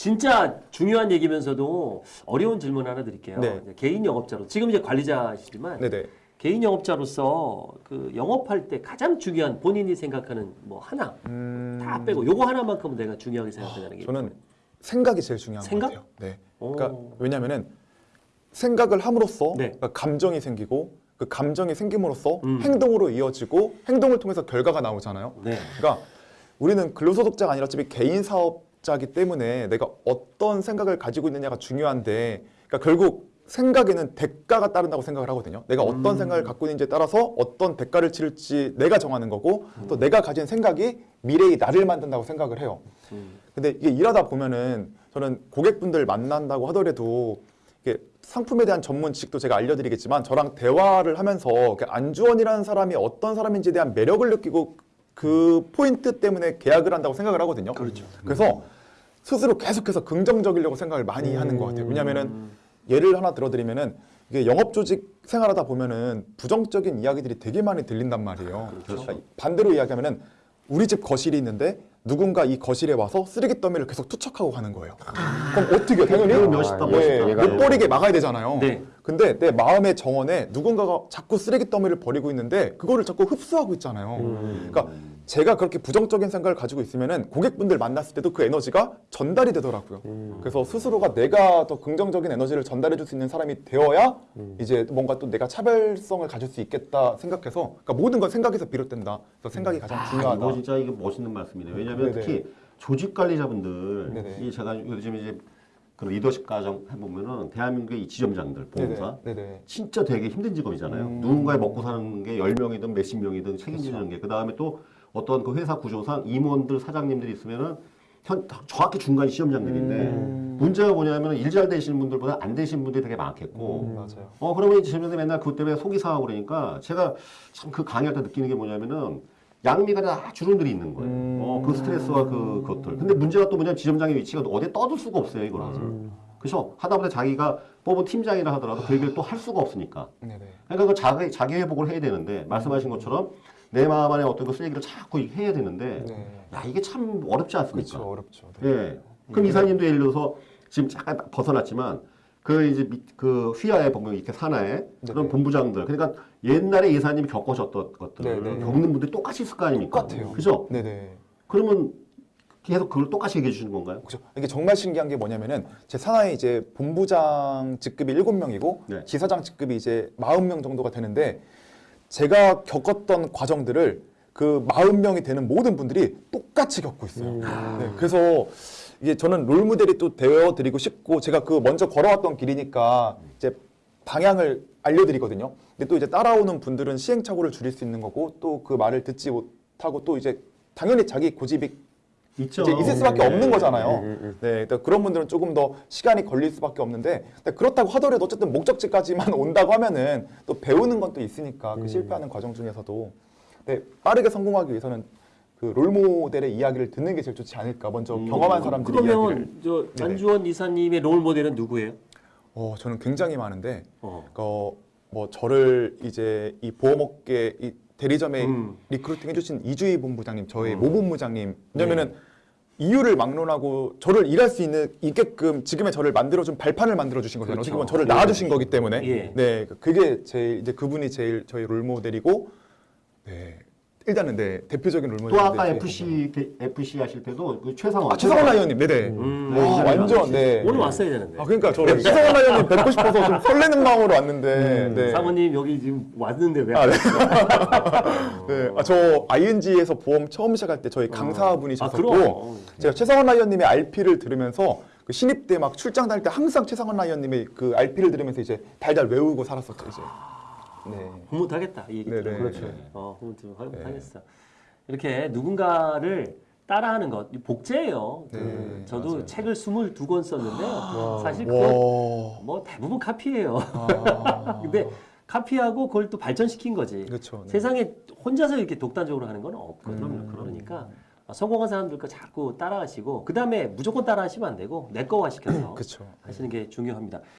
진짜 중요한 얘기면서도 어려운 질문 하나 드릴게요. 네. 개인 영업자로 지금 이제 관리자시지만 네네. 개인 영업자로서 그 영업할 때 가장 중요한 본인이 생각하는 뭐 하나 음, 다 빼고 요거 하나만큼은 내가 중요하게 생각하는 게 저는 생각이 제일 중요한 생각? 것 같아요. 네. 오. 그러니까 왜냐면은 생각을 함으로써 네. 그러니까 감정이 생기고 그 감정이 생김으로써 음. 행동으로 이어지고 행동을 통해서 결과가 나오잖아요. 네. 그러니까 우리는 근로소득자가 아니라 어차피 개인 사업 자기 때문에 내가 어떤 생각을 가지고 있느냐가 중요한데 그러니까 결국 생각에는 대가가 따른다고 생각을 하거든요. 내가 어떤 음. 생각을 갖고 있는지에 따라서 어떤 대가를 치를지 내가 정하는 거고 또 내가 가진 생각이 미래의 나를 만든다고 생각을 해요. 음. 근데 이게 일하다 보면은 저는 고객분들 만난다고 하더라도 이게 상품에 대한 전문 지식도 제가 알려드리겠지만 저랑 대화를 하면서 안주원이라는 사람이 어떤 사람인지에 대한 매력을 느끼고 그 포인트 때문에 계약을 한다고 생각을 하거든요. 그렇죠. 그래서 스스로 계속해서 긍정적이려고 생각을 많이 하는 것 같아요. 왜냐하면은 예를 하나 들어드리면은 이게 영업 조직 생활하다 보면은 부정적인 이야기들이 되게 많이 들린단 말이에요. 그렇죠. 그러니까 반대로 이야기하면은 우리 집 거실이 있는데 누군가 이 거실에 와서 쓰레기 더미를 계속 투척하고 가는 거예요. 그럼 어떻게? 당연히 그건 멋있다, 멋있다. 예, 못 버리게 막아야 되잖아요. 네. 근데 내 마음의 정원에 누군가가 자꾸 쓰레기 더미를 버리고 있는데 그거를 자꾸 흡수하고 있잖아요. 그러니까 제가 그렇게 부정적인 생각을 가지고 있으면은 고객분들 만났을 때도 그 에너지가 전달이 되더라고요. 그래서 스스로가 내가 더 긍정적인 에너지를 전달해 줄 수 있는 사람이 되어야 이제 뭔가 또 내가 차별성을 가질 수 있겠다 생각해서 그러니까 모든 건 생각에서 비롯된다. 그래서 생각이 가장 아, 중요하다. 이거 진짜 이게 멋있는 말씀이네요. 왜냐하면 네네. 특히 조직 관리자분들. 이 제가 요즘 이제 그 리더십 과정 해보면은 대한민국의 이 지점장들, 보험사, 네네. 네네. 진짜 되게 힘든 직업이잖아요. 음. 누군가의 먹고 사는 게 10명이든 몇십 명이든 책임지는 게. 그 다음에 또 어떤 그 회사 구조상 임원들, 사장님들이 있으면은 현, 정확히 중간 시험장들인데 음. 문제가 뭐냐면 일 잘 되시는 분들보다 안 되시는 분들이 되게 많겠고 음, 맞아요. 어 그러면 이제 저는 맨날 그것 때문에 속이 상하고 그러니까 제가 참 그 강의할 때 느끼는 게 뭐냐면은 양미가 다 주름들이 있는 거예요. 음. 어, 그 스트레스와 그 것들. 근데 문제가 또 뭐냐면 지점장의 위치가 어디에 떠들 수가 없어요, 이거는. 음. 그래서 하다보다 자기가 뽑은 팀장이라 하더라도 그 얘기를 또 할 수가 없으니까. 네네. 그러니까 그 자기, 자기 회복을 해야 되는데, 말씀하신 것처럼 내 마음 안에 어떤 그 쓰레기를 자꾸 해야 되는데, 네. 야, 이게 참 어렵지 않습니까? 그렇죠. 어렵죠. 네. 예. 그럼 이사님도 예를 들어서 지금 잠깐 벗어났지만 그 이제 밑- 그 휘하에 보면 이렇게 산하에 그런 네네. 본부장들 그러니까 옛날에 이사님이 겪으셨던 것들을 네네. 겪는 분들이 똑같이 있을 거 아닙니까? 똑같아요. 그죠? 네네. 그러면 계속 그걸 똑같이 얘기해 주시는 건가요? 그렇죠. 이게 정말 신기한 게 뭐냐면은 제 산하에 이제 본부장 직급이 7명이고 네. 지사장 직급이 이제 40명 정도가 되는데 제가 겪었던 과정들을 그 40명이 되는 모든 분들이 똑같이 겪고 있어요. 네, 그래서 이게 저는 롤 모델이 또 되어 드리고 싶고 제가 그 먼저 걸어왔던 길이니까 이제 방향을 알려드리거든요. 근데 또 이제 따라오는 분들은 시행착오를 줄일 수 있는 거고 또 그 말을 듣지 못하고 또 이제 당연히 자기 고집이 있죠. 이제 있을 수밖에 네. 없는 거잖아요. 네, 그러니까 그런 분들은 조금 더 시간이 걸릴 수밖에 없는데 그렇다고 하더라도 어쨌든 목적지까지만 온다고 하면은 또 배우는 건 또 있으니까 그 실패하는 과정 중에서도 네, 빠르게 성공하기 위해서는 그 롤모델의 이야기를 듣는 게 제일 좋지 않을까. 먼저 음. 경험한 사람들의 이야기를. 그러면 저. 안주원 이사님의 롤 모델은 누구예요? 어, 저는 굉장히 많은데 어. 어, 뭐 저를 이제 이 보험업계 이 대리점에 음. recruiting 해주신 이주희 본부장님, 저희 음. 모 본부장님. 왜냐면은 이유를 막론하고 저를 일할 수 있는 있게끔 지금의 저를 만들어준 발판을 만들어주신 거잖아요. 그렇죠. 어떻게 보면 저를 예. 낳아주신 거기 때문에. 예. 네, 그게 제일 이제 그분이 제일 저희 롤모델이고, 네. 일단은 네 대표적인 롤모델. 또 아까 FC FC 하실 때도 그 최상원 아 최성원 라이언님, 네네. 음, 네, 아, 완전. 네. 오늘 왔어야 되는데. 아 그러니까 저 최성원 라이언님 뵙고 싶어서 좀 설레는 마음으로 왔는데. 음, 네. 사모님 여기 지금 왔는데 왜? 아, 안 네. 네, 아, 저 ING에서 보험 처음 시작할 때 저희 아, 강사분이셨고 그럼. 제가 최성원 라이언님의 RP를 들으면서 그 신입 때 막 출장 다닐 때 항상 최성원 라이언님의 그 RP를 들으면서 이제 달달 외우고 살았었죠 이제. 네. 흐뭇하겠다 이 얘기 네네. 들으면. 그렇죠. 어, 흐뭇하겠어. 이렇게 누군가를 따라하는 것 복제예요. 그 네, 저도 맞아요. 책을 22권 썼는데요. 사실 그거 와. 뭐 대부분 카피예요. 아. 근데 카피하고 그걸 또 발전시킨 거지. 그렇죠. 네. 세상에 혼자서 이렇게 독단적으로 하는 건 없거든요. 음. 그러니까 성공한 사람들 거 자꾸 따라하시고 그 다음에 무조건 따라하시면 안 되고 내 거화 시켜서 그렇죠. 하시는 게 중요합니다.